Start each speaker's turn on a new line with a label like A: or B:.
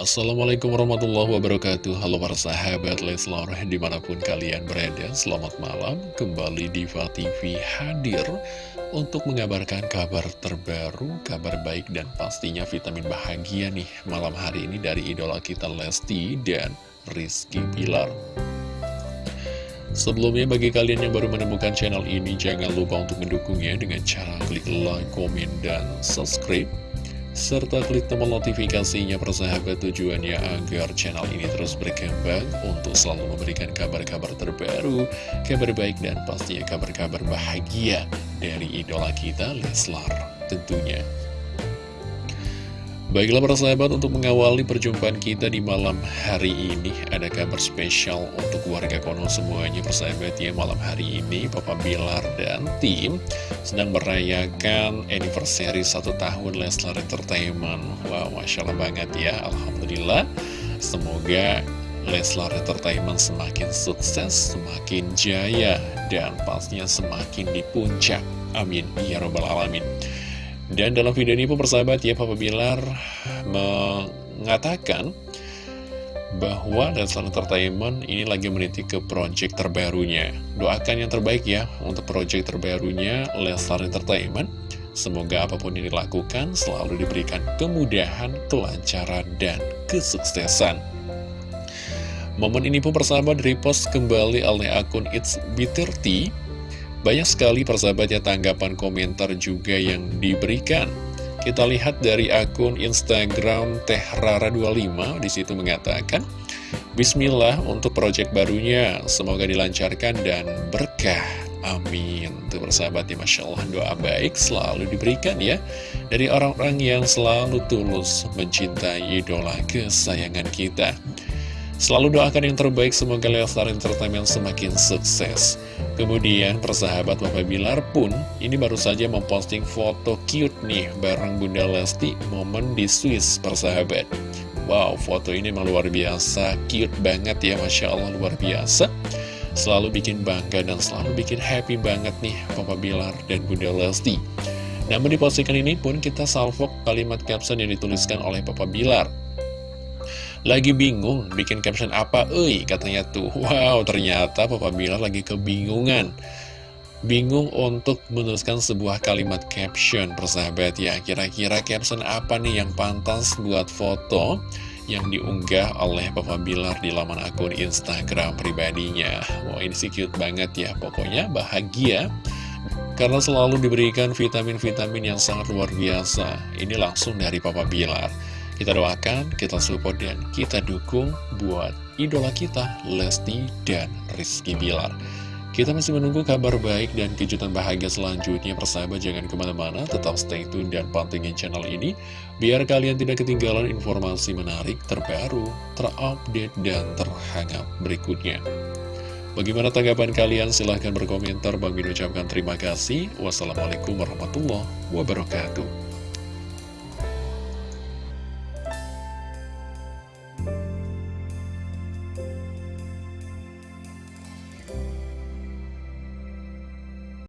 A: Assalamualaikum warahmatullahi wabarakatuh. Halo para sahabat Leslar Di mana pun kalian berada Selamat malam. Kembali Diva TV hadir Untuk mengabarkan kabar terbaru Kabar baik dan pastinya vitamin bahagia nih Malam hari ini dari idola kita Lesti dan Rizky Pilar Sebelumnya bagi kalian yang baru menemukan channel ini Jangan lupa untuk mendukungnya dengan cara klik like, komen, dan subscribe serta klik tombol notifikasinya persahabat tujuannya agar channel ini terus berkembang untuk selalu memberikan kabar-kabar terbaru, kabar baik dan pastinya kabar-kabar bahagia dari idola kita Leslar tentunya. Baiklah para sahabat untuk mengawali perjumpaan kita di malam hari ini Ada kabar spesial untuk warga Kono semuanya persahabat ya Malam hari ini Papa Bilar dan tim sedang merayakan anniversary satu tahun Leslar Entertainment. Wow Masya Allah banget ya Alhamdulillah. Semoga Leslar Entertainment semakin sukses, semakin jaya Dan pastinya semakin di puncak. Amin. Ya Rabbal Alamin dan dalam video ini pun persahabat ya Papa Bilar mengatakan bahwa Leslar Entertainment ini lagi meniti ke project terbarunya. Doakan yang terbaik ya untuk project terbarunya Leslar Entertainment. Semoga apa pun yang dilakukan selalu diberikan kemudahan, kelancaran, dan kesuksesan. Momen ini pun persahabat repost kembali oleh akun It's B30 banyak sekali persahabatnya tanggapan komentar juga yang diberikan. Kita lihat dari akun Instagram tehrara25 di situ mengatakan Bismillah untuk proyek barunya Semoga dilancarkan dan berkah. Amin. Tuh persahabatnya Masya Allah doa baik selalu diberikan ya Dari orang-orang yang selalu tulus mencintai idola kesayangan kita Selalu doakan yang terbaik, semoga Leslar Entertainment semakin sukses. Kemudian, persahabat Bapak Bilar pun, ini baru saja memposting foto cute nih, bareng Bunda Lesti, momen di Swiss, persahabat. Wow, foto ini memang luar biasa, cute banget ya, Masya Allah, luar biasa. Selalu bikin bangga dan selalu bikin happy banget nih, Papa Bilar dan Bunda Lesti. Namun di postingan ini pun kita salvok kalimat caption yang dituliskan oleh Papa Bilar. Lagi bingung bikin caption apa, eh katanya tuh. Wow, ternyata Papa Bilar lagi kebingungan. Bingung untuk menuliskan sebuah kalimat caption, persahabat ya. Kira-kira caption apa nih yang pantas buat foto yang diunggah oleh Papa Bilar di laman akun Instagram pribadinya. Wow, ini sih cute banget ya. Pokoknya bahagia karena selalu diberikan vitamin-vitamin yang sangat luar biasa. Ini langsung dari Papa Bilar. Kita doakan, kita support, dan kita dukung buat idola kita, Lesti dan Rizky Bilar. Kita masih menunggu kabar baik dan kejutan bahagia selanjutnya persahabat jangan ke mana-mana tetap stay tune dan pantengin channel ini biar kalian tidak ketinggalan informasi menarik terbaru, terupdate dan terhangat berikutnya. Bagaimana tanggapan kalian? Silahkan berkomentar. Bang Bin ucapkan terima kasih. Wassalamualaikum warahmatullahi wabarakatuh.